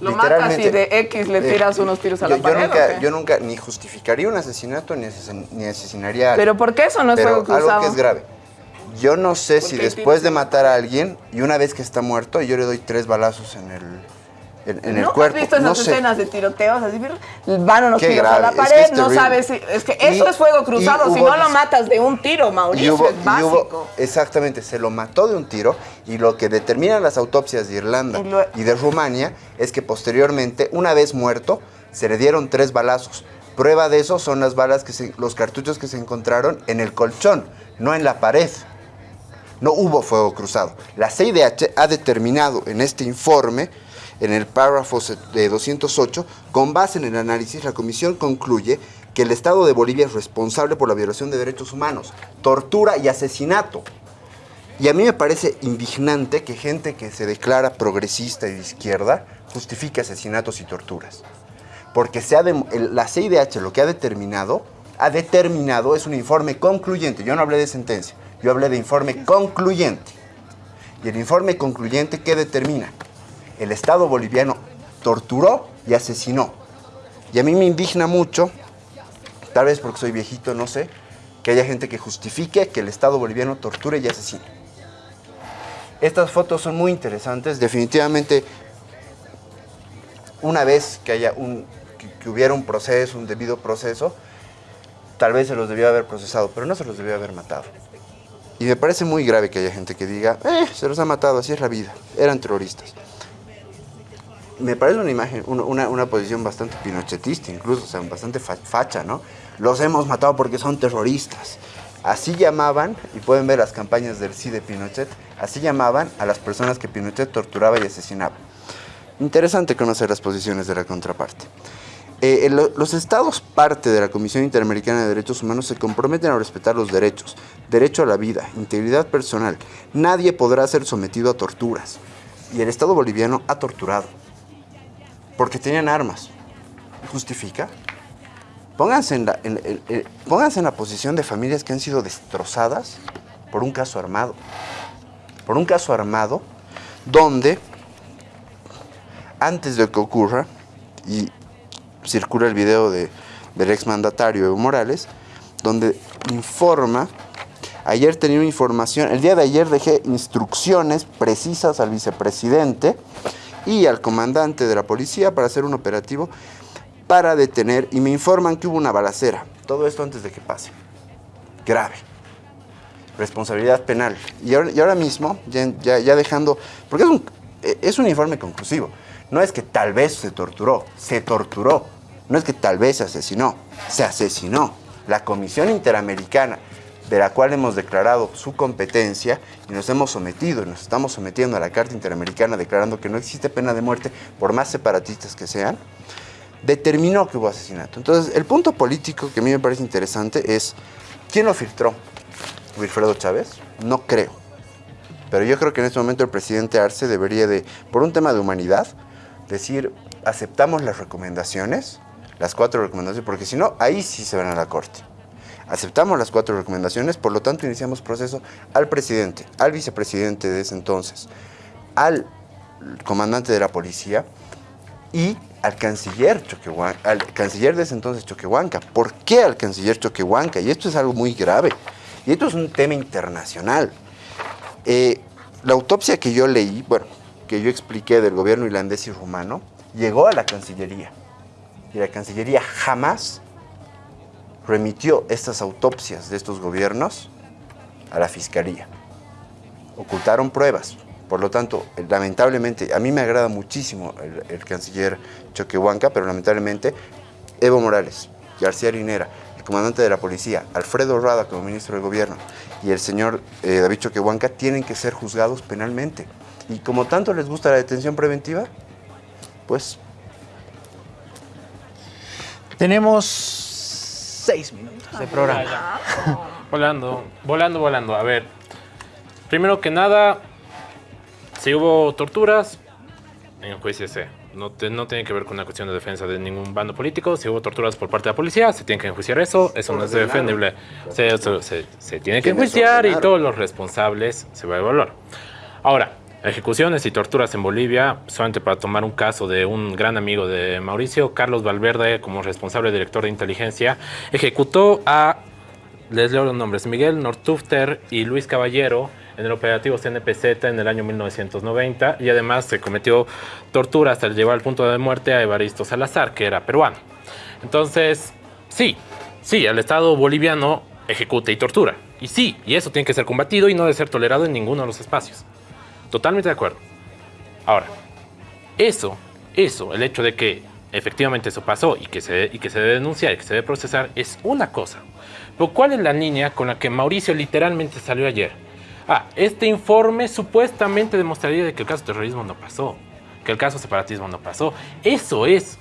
Lo matas y de X le eh, tiras unos tiros a yo, la yo pared. ¿o nunca, yo nunca ni justificaría un asesinato ni, asesin- ni asesinaría a alguien. Pero ¿por qué eso no es Pero fuego cruzado? algo que es grave. Yo no sé si después de matar a alguien y una vez que está muerto, yo le doy tres balazos en el, en, en el ¿No cuerpo. has visto esas no sé. escenas de tiroteos? Así, van unos Qué tiros a la es que pared, es no sabes si... Es que eso Y- es fuego cruzado, si no lo matas de un tiro, Mauricio, hubo- es básico. hubo- exactamente, se lo mató de un tiro y lo que determinan las autopsias de Irlanda Y lo- y de Rumania es que posteriormente, una vez muerto, se le dieron tres balazos. Prueba de eso son las balas que se- los cartuchos que se encontraron en el colchón, no en la pared. No hubo fuego cruzado. La CIDH ha determinado en este informe, en el párrafo de 208, con base en el análisis, la comisión concluye que el Estado de Bolivia es responsable por la violación de derechos humanos, tortura y asesinato. Y a mí me parece indignante que gente que se declara progresista y de izquierda justifique asesinatos y torturas. Porque se ha el- la CIDH lo que ha determinado, ha determinado, es un informe concluyente. Yo no hablé de sentencia, yo hablé de informe concluyente. Y el informe concluyente, ¿qué determina? El Estado boliviano torturó y asesinó. Y a mí me indigna mucho, tal vez porque soy viejito, no sé, que haya gente que justifique que el Estado boliviano torture y asesine. Estas fotos son muy interesantes, definitivamente una vez que haya un que, hubiera un proceso, un debido proceso, tal vez se los debió haber procesado, pero no se los debió haber matado. Y me parece muy grave que haya gente que diga, eh, se los ha matado, así es la vida, eran terroristas. Me parece una imagen, una, una- posición bastante pinochetista, incluso, o sea, bastante fa- facha, ¿no? Los hemos matado porque son terroristas. Así llamaban, y pueden ver las campañas del sí de Pinochet, así llamaban a las personas que Pinochet torturaba y asesinaba. Interesante conocer las posiciones de la contraparte. Eh, los estados parte de la Comisión Interamericana de Derechos Humanos se comprometen a respetar los derechos, derecho a la vida, integridad personal. Nadie podrá ser sometido a torturas. Y el Estado boliviano ha torturado. Porque tenían armas. ¿Justifica? Pónganse en, la, en- pónganse en la posición de familias que han sido destrozadas por un caso armado. Por un caso armado donde antes de que ocurra, y circula el video de, del exmandatario Evo Morales, donde informa, ayer tenía una información, el día de ayer dejé instrucciones precisas al vicepresidente y al comandante de la policía para hacer un operativo para detener, y me informan que hubo una balacera, todo esto antes de que pase, grave. Responsabilidad penal. Y ahora, y ahora mismo, ya, ya- ya dejando, porque es un, es un informe conclusivo, no es que tal vez se torturó, se torturó, no es que tal vez se asesinó, se asesinó. La Comisión Interamericana, de la cual hemos declarado su competencia y nos hemos sometido, nos estamos sometiendo a la Carta Interamericana declarando que no existe pena de muerte por más separatistas que sean, determinó que hubo asesinato. Entonces, el punto político que a mí me parece interesante es, ¿quién lo filtró? Wilfredo Chávez? No creo. Pero yo creo que en este momento el presidente Arce debería de, por un tema de humanidad, decir, aceptamos las recomendaciones, las cuatro recomendaciones, porque si no, ahí sí se van a la corte. Aceptamos las cuatro recomendaciones, por lo tanto iniciamos proceso al presidente, al vicepresidente de ese entonces, al comandante de la policía y al canciller Choquehuanca, al canciller de ese entonces Choquehuanca. ¿Por qué al canciller Choquehuanca? Y esto es algo muy grave. Y esto es un tema internacional. Eh, la autopsia que yo leí, bueno, que yo expliqué del gobierno irlandés y rumano, llegó a la Cancillería. Y la Cancillería jamás remitió estas autopsias de estos gobiernos a la Fiscalía. Ocultaron pruebas. Por lo tanto, lamentablemente, a mí me agrada muchísimo el, el canciller Choquehuanca, pero lamentablemente Evo Morales, García Linera, el comandante de la policía, Alfredo Rada como ministro del gobierno y el señor eh, David Choquehuanca tienen que ser juzgados penalmente. Y como tanto les gusta la detención preventiva, pues Tenemos seis minutos de programa. Volando, volando, volando. A ver, primero que nada, si hubo torturas, enjuiciese. No, te- no tiene que ver con una cuestión de defensa de ningún bando político. Si hubo torturas por parte de la policía, se tiene que enjuiciar eso. Eso no es defendible. Se, se- se tiene que ¿Quiénes enjuiciar y todos los responsables se va a evaluar. Ahora, Ejecuciones y torturas en Bolivia, solamente para tomar un caso de un gran amigo de Mauricio, Carlos Valverde, como responsable director de inteligencia, ejecutó a, les leo los nombres, Miguel Nortufter y Luis Caballero en el operativo CNPZ en el año 1990 y además se cometió tortura hasta llevar al punto de muerte a Evaristo Salazar, que era peruano. Entonces, sí, sí, el Estado boliviano ejecuta y tortura. Y sí, y eso tiene que ser combatido y no debe ser tolerado en ninguno de los espacios. Totalmente de acuerdo. Ahora, eso, eso, el hecho de que efectivamente eso pasó y que se, y que se debe denunciar y que se debe procesar es una cosa. Pero ¿cuál es la línea con la que Mauricio literalmente salió ayer? Ah, este informe supuestamente demostraría de que el caso terrorismo no pasó, que el caso separatismo no pasó. Eso es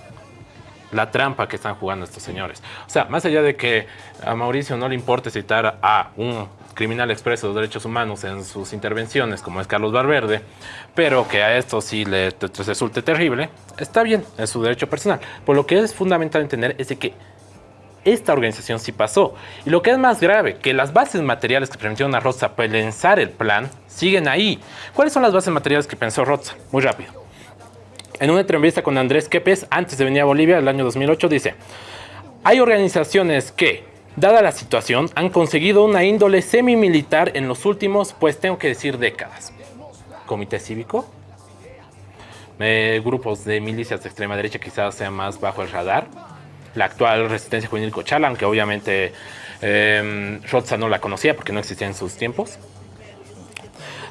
la trampa que están jugando estos señores. O sea, más allá de que a Mauricio no le importe citar a un criminal expreso de derechos humanos en sus intervenciones, como es Carlos Valverde, pero que a esto sí le resulte terrible, está bien, es su derecho personal. Por lo que es fundamental entender es que esta organización sí pasó. Y lo que es más grave, que las bases materiales que permitieron a Roza pensar el plan siguen ahí. ¿Cuáles son las bases materiales que pensó Roza? Muy rápido. En una entrevista con Andrés Quepes, antes de venir a Bolivia, el año 2008, dice, hay organizaciones que, dada la situación, han conseguido una índole semi-militar en los últimos, pues tengo que decir, décadas. Comité cívico, eh, grupos de milicias de extrema derecha quizás sean más bajo el radar, la actual resistencia juvenil Cochalan, que obviamente eh, no la conocía porque no existía en sus tiempos.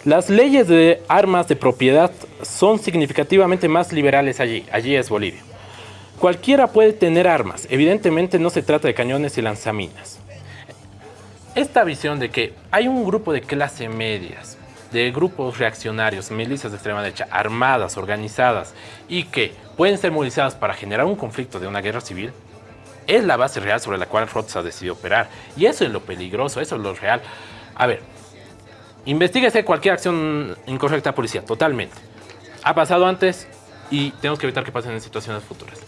Las leyes de armas de propiedad son significativamente más liberales allí. Allí es Bolivia. Cualquiera puede tener armas. Evidentemente no se trata de cañones y lanzaminas. Esta visión de que hay un grupo de clase medias, de grupos reaccionarios, milicias de extrema derecha, armadas, organizadas y que pueden ser movilizadas para generar un conflicto de una guerra civil, es la base real sobre la cual Rotsa decidió operar. Y eso es lo peligroso, eso es lo real. A ver, Investíguese cualquier acción incorrecta policía, totalmente. Ha pasado antes y tenemos que evitar que pasen en situaciones futuras.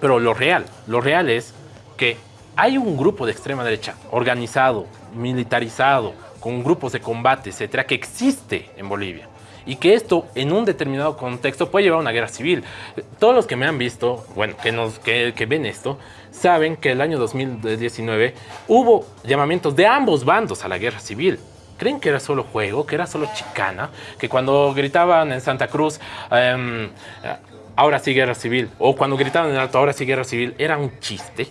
Pero lo real, lo real es que hay un grupo de extrema derecha organizado, militarizado, con grupos de combate, etcétera, que existe en Bolivia. Y que esto, en un determinado contexto, puede llevar a una guerra civil. Todos los que me han visto, bueno, que, nos, que, que ven esto, saben que el año 2019 hubo llamamientos de ambos bandos a la guerra civil creen que era solo juego, que era solo chicana, que cuando gritaban en Santa Cruz, em, ahora sí guerra civil, o cuando gritaban en Alto, ahora sí guerra civil, era un chiste.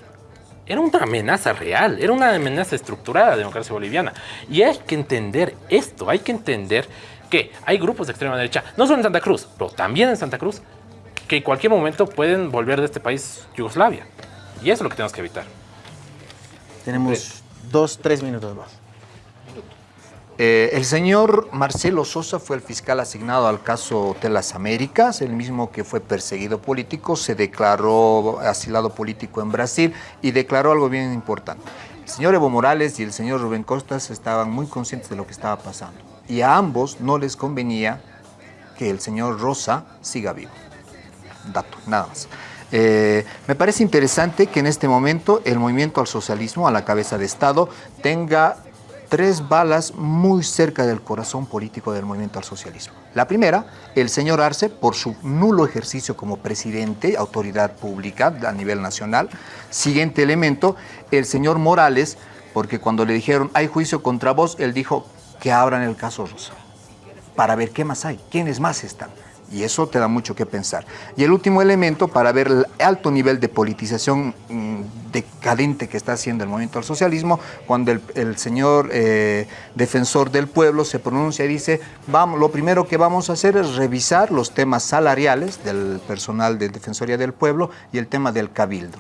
Era una amenaza real, era una amenaza estructurada a la democracia boliviana. Y hay que entender esto, hay que entender que hay grupos de extrema derecha, no solo en Santa Cruz, pero también en Santa Cruz, que en cualquier momento pueden volver de este país Yugoslavia. Y eso es lo que tenemos que evitar. Tenemos dos, tres minutos más. Eh, el señor Marcelo Sosa fue el fiscal asignado al caso Hotel Las Américas, el mismo que fue perseguido político, se declaró asilado político en Brasil y declaró algo bien importante. El señor Evo Morales y el señor Rubén Costas estaban muy conscientes de lo que estaba pasando y a ambos no les convenía que el señor Rosa siga vivo. Dato, nada más. Eh, me parece interesante que en este momento el movimiento al socialismo, a la cabeza de Estado, tenga tres balas muy cerca del corazón político del movimiento al socialismo. La primera, el señor Arce, por su nulo ejercicio como presidente, autoridad pública a nivel nacional. Siguiente elemento, el señor Morales, porque cuando le dijeron hay juicio contra vos, él dijo que abran el caso Rosa, para ver qué más hay, quiénes más están. Y eso te da mucho que pensar. Y el último elemento, para ver el alto nivel de politización mm, decadente que está haciendo el movimiento al socialismo, cuando el, señor eh, defensor del pueblo se pronuncia y dice, vamos, lo primero que vamos a hacer es revisar los temas salariales del personal de Defensoría del Pueblo y el tema del cabildo.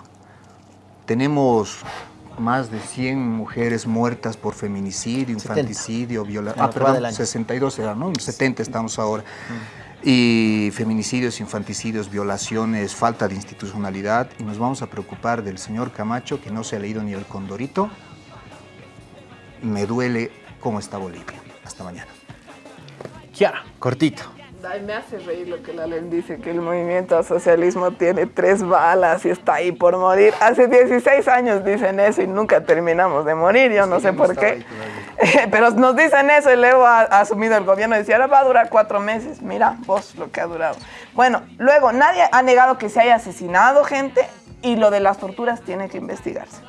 Tenemos más de 100 mujeres muertas por feminicidio, infanticidio, violación. Ah, perdón, 62 era, ¿no? 70 estamos ahora. Mm y feminicidios, infanticidios, violaciones, falta de institucionalidad y nos vamos a preocupar del señor Camacho que no se ha leído ni el Condorito. Me duele cómo está Bolivia. Hasta mañana. Ya, cortito. Ay, me hace reír lo que la ley dice, que el movimiento al socialismo tiene tres balas y está ahí por morir. Hace 16 años dicen eso y nunca terminamos de morir, yo no sé por qué. Pero nos dicen eso y luego ha, ha asumido el gobierno y decía, ahora va a durar cuatro meses. Mira, vos lo que ha durado. Bueno, luego, nadie ha negado que se haya asesinado gente y lo de las torturas tiene que investigarse.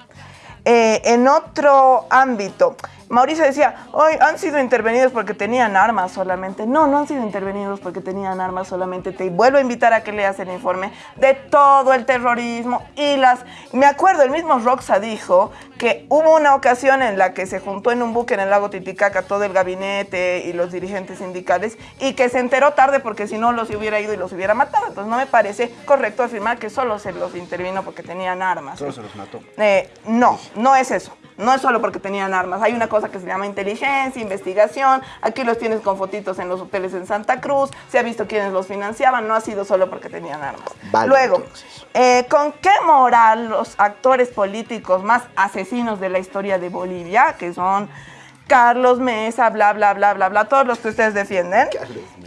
Eh, en otro ámbito, Mauricio decía, hoy han sido intervenidos porque tenían armas solamente. No, no han sido intervenidos porque tenían armas solamente. Te vuelvo a invitar a que leas el informe de todo el terrorismo y las... Me acuerdo, el mismo Roxa dijo que hubo una ocasión en la que se juntó en un buque en el lago Titicaca todo el gabinete y los dirigentes sindicales y que se enteró tarde porque si no los hubiera ido y los hubiera matado. Entonces no me parece correcto afirmar que solo se los intervino porque tenían armas. Solo se los mató. Eh, no, no es eso. No es solo porque tenían armas. Hay una cosa que se llama inteligencia, investigación. Aquí los tienes con fotitos en los hoteles en Santa Cruz. Se ha visto quiénes los financiaban. No ha sido solo porque tenían armas. Vale, Luego, eh, ¿con qué moral los actores políticos más asesinos de la historia de Bolivia, que son Carlos Mesa, bla, bla, bla, bla, bla, todos los que ustedes defienden,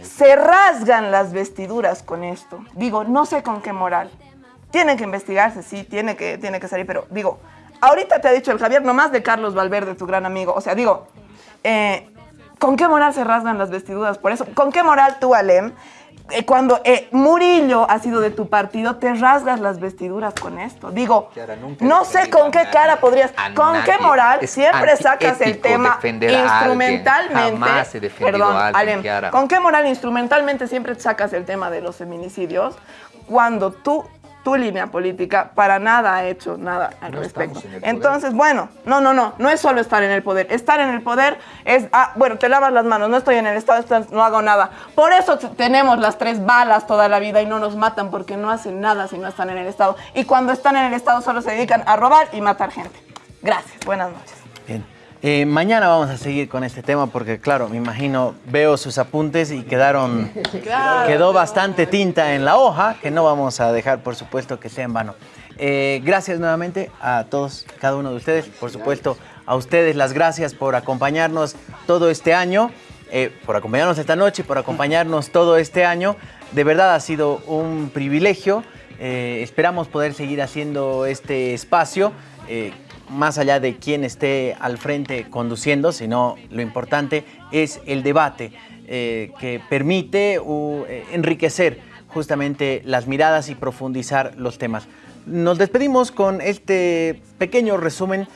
se rasgan las vestiduras con esto? Digo, no sé con qué moral. Tiene que investigarse, sí, tiene que, tiene que salir, pero digo, ahorita te ha dicho el Javier, nomás de Carlos Valverde, tu gran amigo. O sea, digo, eh, ¿con qué moral se rasgan las vestiduras por eso? ¿Con qué moral tú, Alem, eh, cuando eh, Murillo ha sido de tu partido, te rasgas las vestiduras con esto? Digo, no sé con qué cara podrías, con qué moral siempre sacas el tema alguien. instrumentalmente. Perdón, alguien, Alem. ¿con qué moral instrumentalmente siempre sacas el tema de los feminicidios cuando tú tu línea política para nada ha hecho nada al respecto. en el poder. Entonces, bueno, no, no, no, no es solo estar en el poder. Estar en el poder es, ah, bueno, te lavas las manos, no estoy en el Estado, no hago nada. Por eso tenemos las tres balas toda la vida y no nos matan porque no hacen nada si no están en el Estado. Y cuando están en el Estado solo se dedican a robar y matar gente. Gracias, buenas noches. Eh, mañana vamos a seguir con este tema porque, claro, me imagino, veo sus apuntes y quedaron, Claro. quedó bastante tinta en la hoja que no vamos a dejar, por supuesto, que sea en vano. Eh, gracias nuevamente a todos, cada uno de ustedes, por supuesto, a ustedes las gracias por acompañarnos todo este año, eh, por acompañarnos esta noche, por acompañarnos todo este año. De verdad ha sido un privilegio. Esperamos poder seguir haciendo este espacio. Más allá de quién esté al frente conduciendo, sino lo importante es el debate eh, que permite eh, enriquecer justamente las miradas y profundizar los temas. Nos despedimos con este pequeño resumen.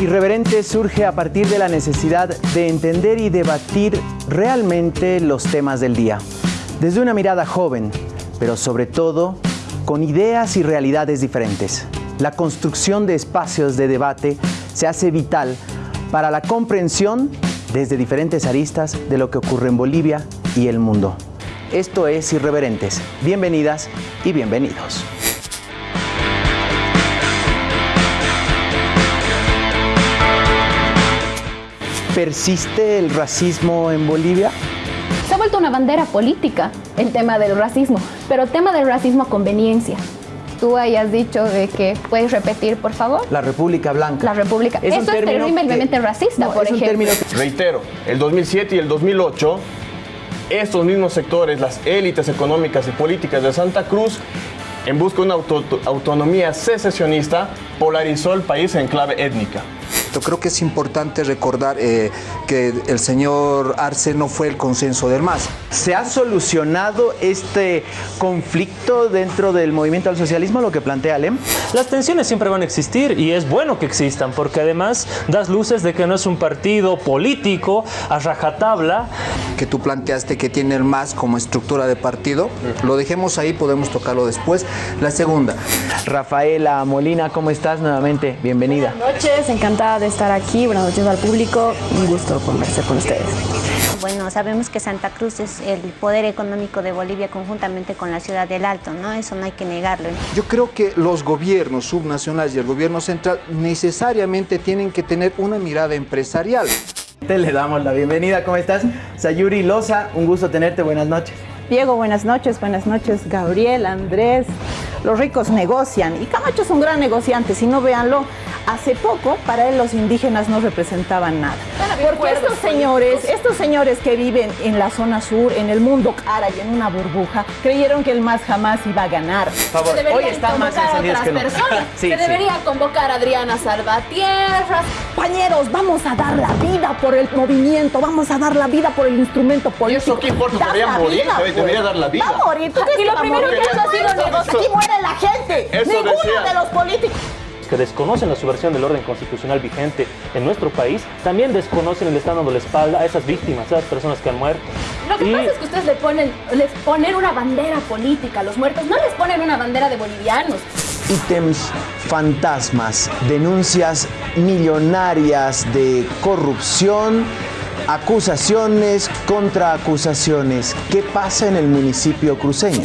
Irreverente surge a partir de la necesidad de entender y debatir realmente los temas del día, desde una mirada joven, pero sobre todo con ideas y realidades diferentes. La construcción de espacios de debate se hace vital para la comprensión desde diferentes aristas de lo que ocurre en Bolivia y el mundo. Esto es Irreverentes. Bienvenidas y bienvenidos. ¿Persiste el racismo en Bolivia? Se ha vuelto una bandera política el tema del racismo, pero tema del racismo a conveniencia. Tú hayas dicho de que puedes repetir, por favor. La República Blanca. La República. Es un Eso es término terriblemente que- racista, No, por es un ejemplo. término que- Reitero, el 2007 y el 2008, estos mismos sectores, las élites económicas y políticas de Santa Cruz, en busca de una auto- autonomía secesionista, polarizó el país en clave étnica. Yo creo que es importante recordar eh, que el señor Arce no fue el consenso del MAS. ¿Se ha solucionado este conflicto dentro del movimiento al socialismo, lo que plantea Alem? Las tensiones siempre van a existir y es bueno que existan porque además das luces de que no es un partido político a rajatabla. Que tú planteaste que tiene el MAS como estructura de partido, lo dejemos ahí, podemos tocarlo después. La segunda. Rafaela Molina, ¿cómo estás? Nuevamente, bienvenida. Buenas noches, encantada de estar aquí. Buenas noches al público. Un gusto conversar con ustedes. Bueno, sabemos que Santa Cruz es el poder económico de Bolivia conjuntamente con la ciudad del Alto, ¿no? Eso no hay que negarlo. Yo creo que los gobiernos subnacionales y el gobierno central necesariamente tienen que tener una mirada empresarial. Te le damos la bienvenida, ¿cómo estás? Sayuri Loza, un gusto tenerte, buenas noches. Diego, buenas noches, buenas noches, Gabriel, Andrés. los ricos negocian y Camacho es un gran negociante, si no véanlo, hace poco para él los indígenas no representaban nada. Porque estos señores, estos señores que viven en la zona sur, en el mundo cara y en una burbuja, creyeron que el más jamás iba a ganar. favor, Se deberían hoy están más otras que nunca. personas. Sí, Se sí. debería convocar a Adriana Salvatierra. Compañeros, vamos a dar la vida por el movimiento, vamos a dar la vida por el instrumento político. eso qué importa? Dar la morir, vida. Debería dar la vida. Va a morir. ¿Tú Y lo primero que ha sido Eso, negociar. Aquí muere la gente. Eso Ninguno decía. de los políticos. que desconocen la subversión del orden constitucional vigente en nuestro país, también desconocen y le están dando la espalda a esas víctimas, a esas personas que han muerto. Lo que Y- pasa es que ustedes le ponen, les ponen una bandera política a los muertos, no les ponen una bandera de bolivianos. ítems fantasmas, denuncias millonarias de corrupción, acusaciones contra acusaciones. ¿Qué pasa en el municipio cruceño?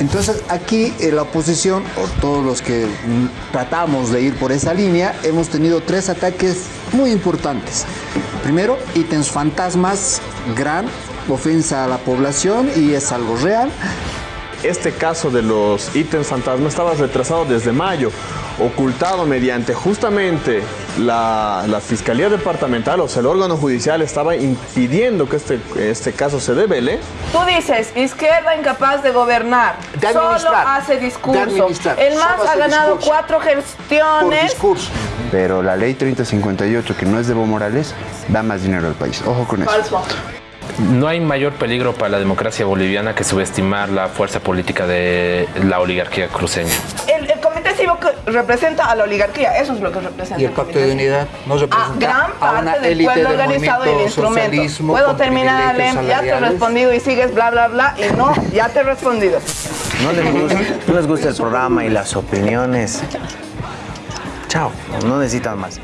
Entonces aquí eh, la oposición, o todos los que mm, tratamos de ir por esa línea, hemos tenido tres ataques muy importantes. Primero, ítems fantasmas, gran ofensa a la población y es algo real. Este caso de los ítems fantasma estaba retrasado desde mayo, ocultado mediante justamente la, la Fiscalía Departamental, o sea, el órgano judicial estaba impidiendo que este, este caso se devele. Tú dices, izquierda incapaz de gobernar, De solo hace discurso. El MAS ha ganado discurso. cuatro gestiones. Pero la ley 3058, que no es de Evo Morales, da más dinero al país. Ojo con eso. Falso. No hay mayor peligro para la democracia boliviana que subestimar la fuerza política de la oligarquía cruceña. Representa a la oligarquía, eso es lo que representa. Y el pacto de unidad no representa gran a una parte del élite pueblo del organizado y el instrumento. Puedo terminar, Alem, ya te he respondido y sigues bla, bla, bla, y no, ya te he respondido. No les gusta, no les gusta el programa y las opiniones. Chao, no necesitan más.